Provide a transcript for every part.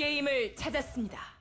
게임을 찾았습니다.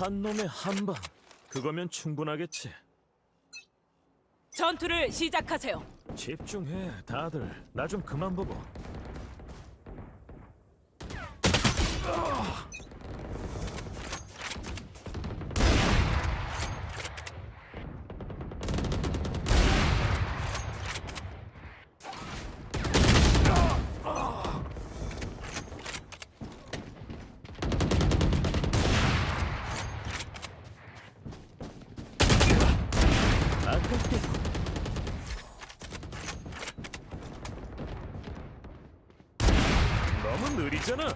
한 놈의 한 방. 그거면 충분하겠지. 전투를 시작하세요. 집중해, 다들. 나 좀 그만 보고. 아깝게 너무 느리잖아.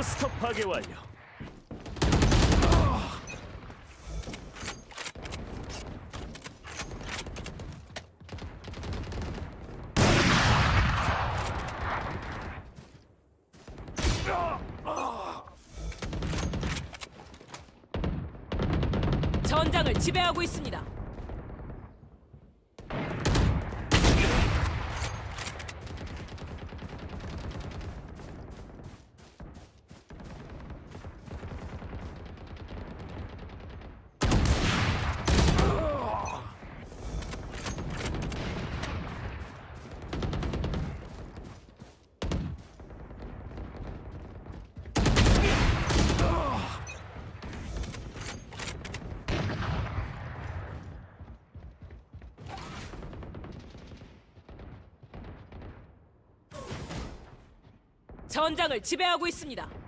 포스터 파괴 완료. 전장을 지배하고 있습니다. 전장을 지배하고 있습니다.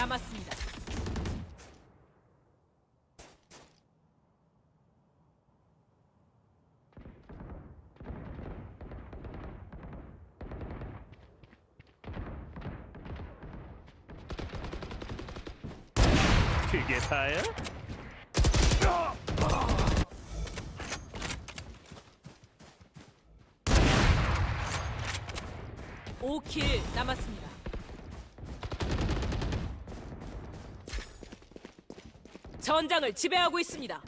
남았습니다. 그게 다야? 오킬 남았습니다. 전장을 지배하고 있습니다.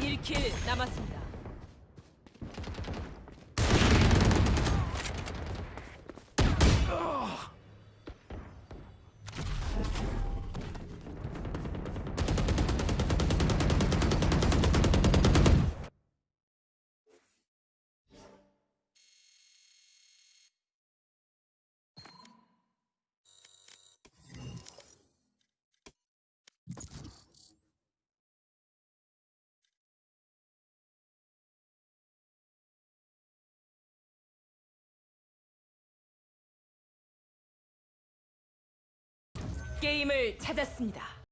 일킬 남았습니다. 게임을 찾았습니다.